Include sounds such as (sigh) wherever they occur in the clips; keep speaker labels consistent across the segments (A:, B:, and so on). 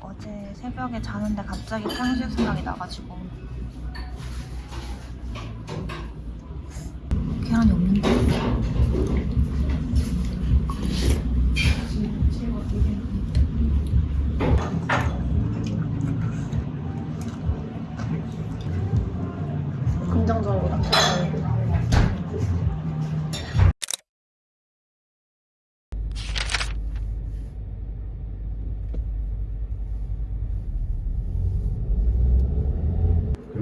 A: 어제 새벽에 자는데 갑자기 탕수육 생각이 나가지고 계란이 없는데? 긍정적으로 낙찰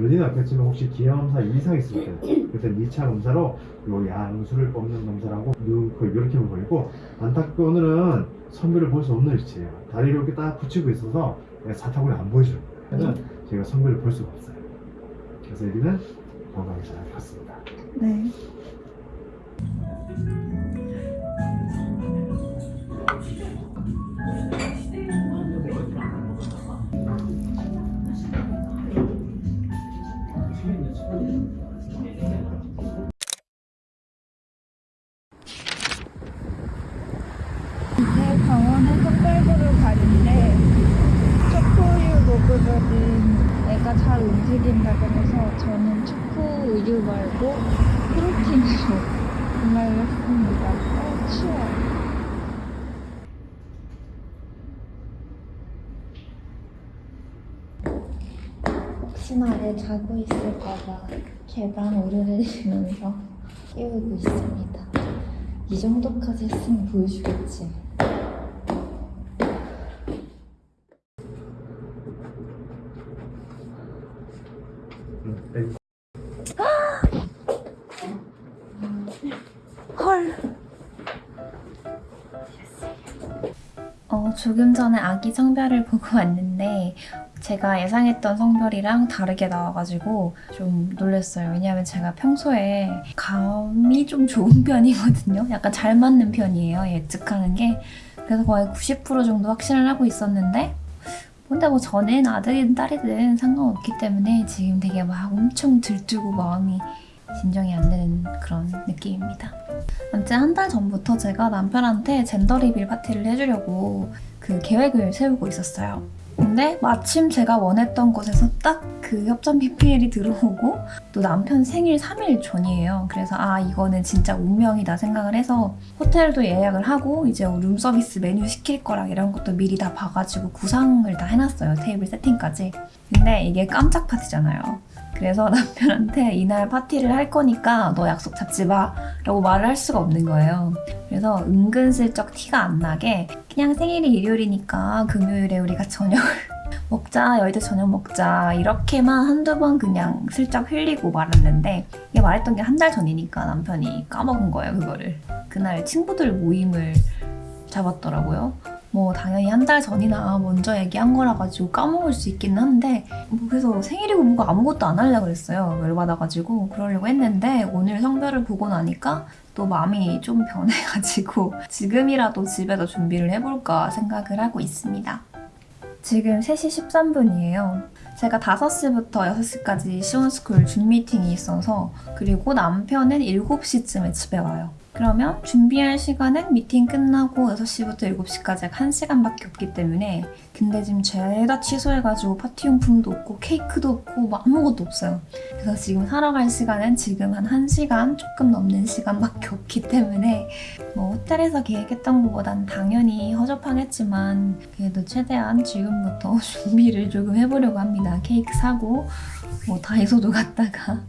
B: 연리는 않겠지만 혹시 기형검사 이상 있을 때 그때 2차 검사로 요 양수를 뽑는 검사라고 눈, 코 이렇게 보이고 안타깝게 오늘은 선별을 볼 수 없는 위치예요. 다리를 이렇게 딱 붙이고 있어서 사타구니 안 보여줘요. 그래서 제가 선별을 볼 수가 없어요. 그래서 여기는 건강히 잘 갔습니다.
A: 네.
C: 잘 움직인다고 해서 저는 초코 우유 말고 프로틴으로 (laughs) 구매를 했습니다. 어, 추워. 혹시나 애 자고 있을까봐 계단 오르내리면서 (laughs) 깨우고 있습니다. 이 정도까지 했으면 보여주겠지.
A: 조금 전에 아기 성별을 보고 (laughs) 왔는데 제가 예상했던 성별이랑 다르게 나와가지고 좀 놀랐어요. 왜냐하면 제가 평소에 감이 좀 좋은 (laughs) 편이거든요. 약간 잘 맞는 편이에요. 예측하는 게. 그래서 거의 90% 정도 확신을 하고 있었는데 근데 뭐 저는 아들이든 딸이든 상관없기 때문에 지금 되게 막 엄청 들뜨고 마음이 진정이 안 되는 그런 느낌입니다. 아무튼 한 달 전부터 제가 남편한테 젠더 리빌 파티를 해주려고 그 계획을 세우고 있었어요. 근데 마침 제가 원했던 곳에서 딱 그 협찬 PPL이 들어오고 (laughs) 또 남편 생일 3일 전이에요. 그래서 아 이거는 진짜 운명이다 생각을 해서 호텔도 예약을 하고 이제 룸 서비스 메뉴 시킬 거랑 이런 것도 미리 다 봐가지고 구상을 다 해놨어요. 테이블 세팅까지. 근데 이게 깜짝 파티잖아요. 그래서 (laughs) 남편한테 이날 파티를 할 거니까 너 약속 잡지 마 라고 말을 할 수가 없는 거예요. 그래서 은근슬쩍 티가 안 나게 그냥 생일이 일요일이니까 금요일에 우리가 저녁을 (laughs) 먹자 여의도 저녁 먹자 이렇게만 한두 번 그냥 슬쩍 흘리고 말았는데 이게 말했던 게 한 달 전이니까 남편이 까먹은 거예요 그거를. 그날 친구들 모임을 잡았더라고요 뭐 당연히 한 달 전이나 먼저 얘기한 거라 가지고 까먹을 수 있긴 한데 뭐 그래서 생일이고 뭐고 아무것도 안 하려고 그랬어요. 열받아가지고 그러려고 했는데 오늘 성별을 보고 나니까 또 마음이 좀 변해가지고 (laughs) 지금이라도 집에서 준비를 해볼까 생각을 하고 있습니다. 지금 3시 13분이에요. 제가 5시부터 6시까지 시원스쿨 준 미팅이 있어서 그리고 남편은 7시쯤에 집에 와요 그러면 준비할 시간은 미팅 끝나고 6시부터 7시까지 약 1시간밖에 없기 때문에 근데 지금 죄다 취소해가지고 파티용품도 없고 케이크도 없고 뭐 아무것도 없어요. 그래서 지금 사러 갈 시간은 지금 한 1시간 조금 넘는 시간밖에 없기 때문에 뭐 호텔에서 계획했던 것보단 당연히 허접하겠지만 그래도 최대한 지금부터 (laughs) 준비를 조금 해보려고 합니다. 케이크 사고 뭐 다이소도 갔다가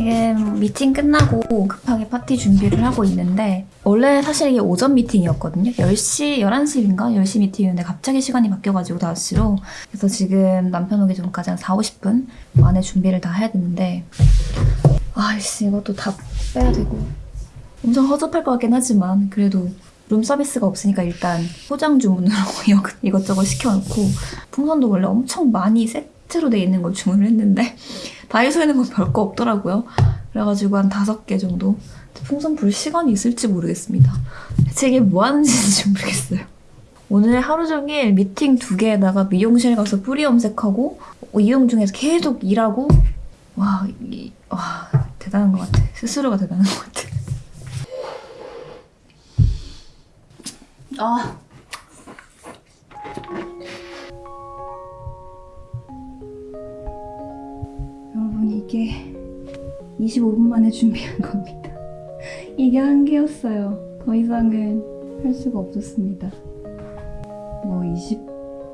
A: 지금 미팅 끝나고 급하게 파티 준비를 하고 있는데 원래 사실 이게 오전 미팅이었거든요. 10시, 11시인가? 10시 미팅이었는데 갑자기 시간이 바뀌어가지고 5시로 그래서 지금 남편 오기 전까지 한 4, 50분 안에 준비를 다 해야 되는데 아이씨 이것도 다 빼야 되고 엄청 허접할 것 같긴 하지만 그래도 룸 서비스가 없으니까 일단 포장 주문으로 (laughs) 이것- 이것저것 시켜놓고 풍선도 원래 엄청 많이 세트로 돼 있는 걸 주문을 했는데 다이소에는 뭐 별거 없더라고요. 그래가지고 한 다섯 개 정도 풍선 불 시간이 있을지 모르겠습니다. 대체 이게 뭐 하는 짓인지 모르겠어요. 오늘 하루 종일 미팅 두 개에다가 미용실 가서 뿌리 염색하고 어, 이용 중에서 계속 일하고 와, 이, 와 대단한 것 같아. 스스로가 대단한 것 같아. 아. 이게 25분 만에 준비한 겁니다. 이게 한계였어요. 더 이상은 할 수가 없었습니다. 뭐 20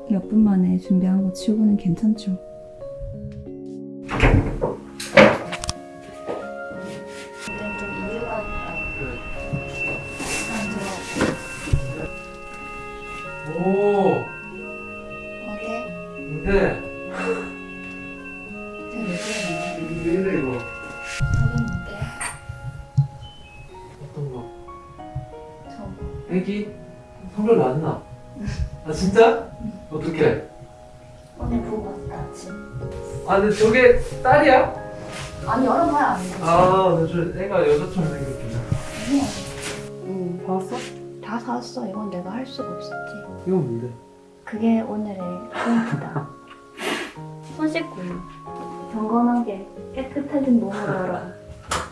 A: 몇 분 만에 준비한 거 치고는 괜찮죠.
D: 오
A: 어때?
D: 근데
B: 이래 이거?
A: 저기 뭔데?
D: 어떤 거?
A: 저
D: 애기? 성별 맞나? 아 진짜? 어떻게?
A: 오늘 보고 왔다 아침.
D: 아 근데 저게 딸이야?
A: 아니 열어봐야 안 되지.
D: 아 근데 저 애가 여자처럼 생겼구나
A: 아니야. 응, 봤어? 다 샀어. 이건 내가 할 수가 없었지.
D: 이건 뭔데?
A: 그게 오늘의 포인트다. (laughs) 손 씻고 경건하게 깨끗해진 몸으로 열어.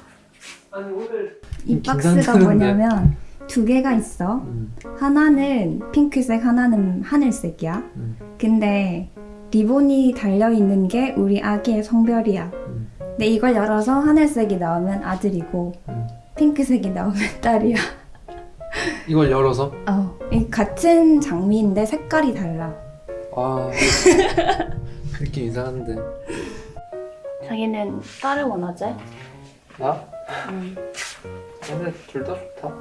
A: (laughs)
D: 아니 오늘 이좀
A: 박스가. 뭐냐면 두 개가 있어.
D: 음.
A: 하나는 핑크색, 하나는 하늘색이야.
D: 음.
A: 근데 리본이 달려 있는 게 우리 아기의 성별이야.
D: 음.
A: 근데 이걸 열어서 하늘색이 나오면 아들이고
D: 음.
A: 핑크색이 나오면 (laughs) 딸이야.
D: 이걸 열어서?
A: 어, 이 같은 장미인데 색깔이 달라.
D: 아 느낌 이상한데
A: 자기는 딸을 원하지?
D: 나?
A: 응.
D: 근데 둘 다 좋다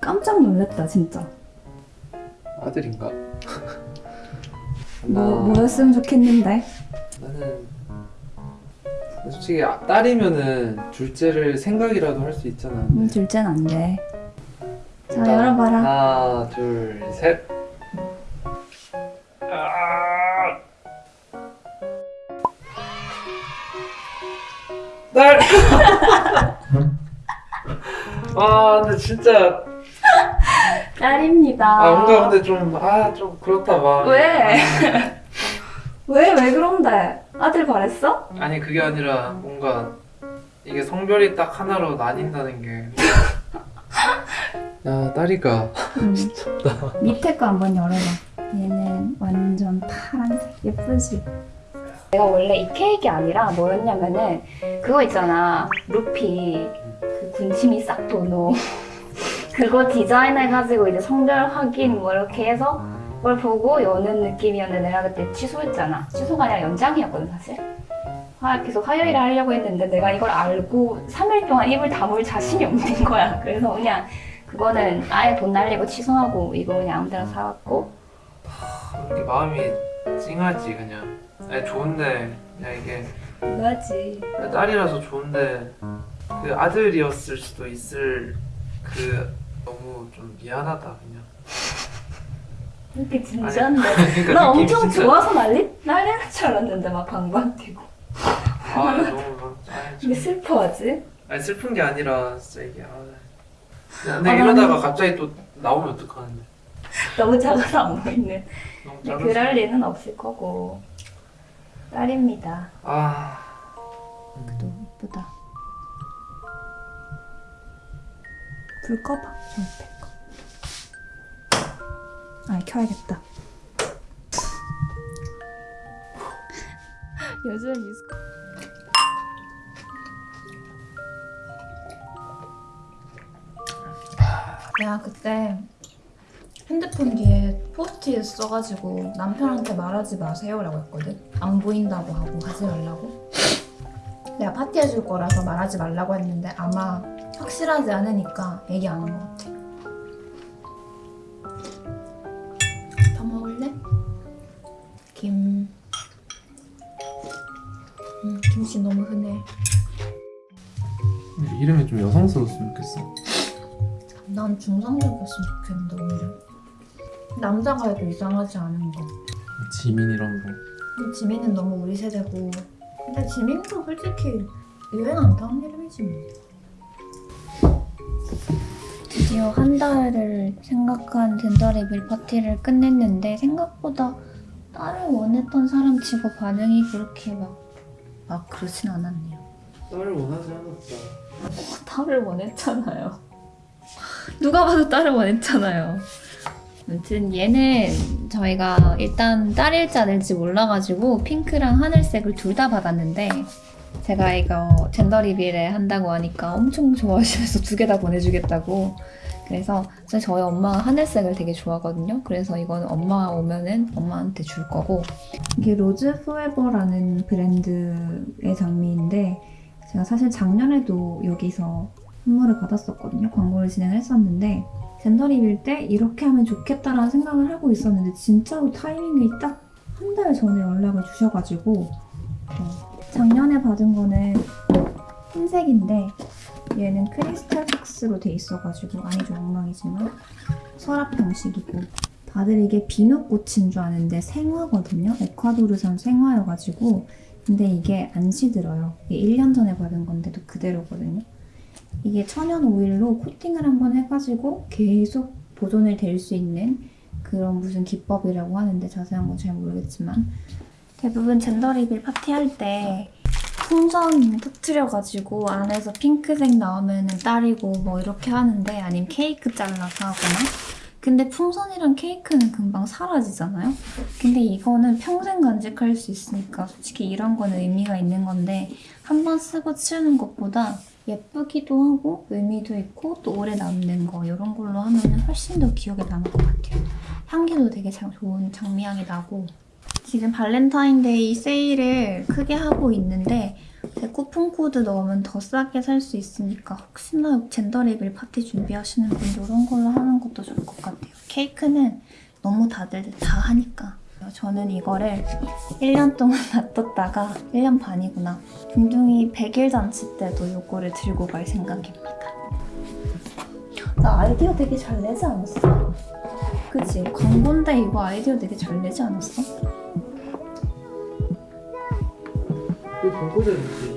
A: 깜짝 놀랐다 진짜.
D: 아들인가?
A: 뭐
D: 나-
A: 뭐였으면 좋겠는데.
D: 나는 솔직히 아- 딸이면은 둘째를 생각이라도 할 수 있잖아.
A: 음, 둘째는 안 돼. 자 열어봐라.
D: 하나, 둘, 셋. 딸. (laughs) 아 근데 진짜
A: 딸입니다.
D: 아 뭔가 근데 좀 아 좀 그렇다 봐.
A: 왜? 왜 왜 그런데? 아들 바랬어?
D: 아니 그게 아니라 뭔가 이게 성별이 딱 하나로 나뉜다는 게. 야 딸이가
A: 응. 밑에 거 한번 열어봐. 얘는 완전 파란색 예쁘지? 내가 원래 이 케이크 아니라 뭐였냐면은 그거 있잖아. 루피. 그 군침이 싹 도노 (laughs) 그거 디자인해가지고 이제 성별 확인 뭐 이렇게 해서 그걸 보고 여는 느낌이었는데 내가 그때 취소했잖아. 취소가 아니라 연장이었거든 사실. 화, 계속 화요일에 하려고 했는데 내가 이걸 알고 3일 동안 입을 다물 자신이 없는 거야. 그래서 그냥 그거는 아예 돈 날리고 취소하고 이거 그냥 아무 데나 사갖고
D: 이렇게 마음이 찡하지 그냥. 아니 좋은데 그냥 이게
A: 뭐지
D: 딸이라서 좋은데 그 아들이었을 수도 있을 그 너무 좀 미안하다 그냥.
A: 이렇게 진지한데
D: 그러니까
A: 나 엄청
D: 진짜-
A: 좋아서 난리 난리날 줄 알았는데 막 방방 뛰고
D: 아 너무 막
A: 이게 슬퍼하지?
D: 아니 슬픈 게 아니라 진짜 이게 아. 근데
A: 아,
D: 이러다가 갑자기 또 나오면 어떡하는데. (laughs)
A: 너무 작아서 안 보이는
D: 너무
A: 근데
D: 작아서.
A: 그럴 리는 없을 거고. 딸입니다.
D: 아.
A: 그래도 이쁘다. 불 꺼봐 저 옆에 거아 켜야겠다. (laughs) 요즘 미스 내가 그때 핸드폰 뒤에 포스트잇 써가지고 남편한테 말하지 마세요 라고 했거든. 안 보인다고 하고 하지 말라고. 내가 파티해줄 거라서 말하지 말라고 했는데 아마 확실하지 않으니까 얘기 안 한 것 같아. 더 먹을래? 김. 음, 김치 너무 흔해.
D: 이름이 좀 여성스러웠으면 좋겠어.
A: 난 중성적이었으면 좋겠는데 오히려 남자가 해도 이상하지 않은 거
D: 지민 이런 거.
A: 근데 지민은 너무 우리 세대고 근데 지민도 솔직히 유행 안 타는 이름이지 뭐 드디어 한 달을 생각한 젠더 리빌 파티를 끝냈는데 생각보다 딸을 원했던 사람 치고 반응이 그렇게 막, 막 그렇진 않았네요
D: 딸을 원하지 않았다.
A: 딸을 원했잖아요. 누가 봐도 딸을 원했잖아요. 아무튼 얘는 저희가 일단 딸일지 아닐지 몰라가지고 핑크랑 하늘색을 둘 다 받았는데 제가 이거 gender reveal에 한다고 하니까 엄청 좋아하시면서 두 개 다 보내주겠다고 그래서 사실 저희 엄마가 하늘색을 되게 좋아하거든요. 그래서 이거는 엄마가 오면은 엄마한테 줄 거고 이게 Rose Forever라는 브랜드의 장미인데 제가 사실 작년에도 여기서 선물을 받았었거든요. 광고를 진행을 했었는데 젠더 리빌 때 이렇게 하면 좋겠다라는 생각을 하고 있었는데 진짜로 타이밍이 딱 한 달 전에 연락을 주셔가지고 어, 작년에 받은 거는 흰색인데 얘는 크리스탈 박스로 돼 있어가지고 좀 엉망이지만 서랍 형식이고 다들 이게 비누꽃인 줄 아는데 생화거든요. 에콰도르산 생화여가지고 근데 이게 안 시들어요. 이게 1년 전에 받은 건데도 그대로거든요. 이게 천연 오일로 코팅을 한번 해가지고 계속 보존을 될수 있는 그런 무슨 기법이라고 하는데 자세한 건 잘 모르겠지만 대부분 젠더 리빌 파티할 때 풍선 터트려가지고 안에서 핑크색 나오면 딸이고 뭐 이렇게 하는데 아니면 케이크 잘라서 하거나 근데 풍선이랑 케이크는 금방 사라지잖아요? 근데 이거는 평생 간직할 수 있으니까 솔직히 이런 거는 의미가 있는 건데 한 번 쓰고 치우는 것보다 예쁘기도 하고 의미도 있고 또 오래 남는 거 이런 걸로 하면 훨씬 더 기억에 남을 것 같아요. 향기도 되게 장- 좋은 장미향이 나고 지금 발렌타인데이 세일을 크게 하고 있는데 제 쿠폰 코드 넣으면 더 싸게 살 수 있으니까 혹시나 gender reveal 파티 준비하시는 분들 이런 걸로 하는 것도 좋을 것 같아요. 케이크는 너무 다들 다 하니까 저는 이거를 1년 동안 (laughs) 놔뒀다가 1년 반이구나 둥둥이 100일 잔치 때도 이거를 들고 갈 생각입니다. 나 아이디어 되게 잘 내지 않았어? 그치? 광고인데 이거 아이디어 되게 잘 내지 않았어?
D: 그 광고자였지.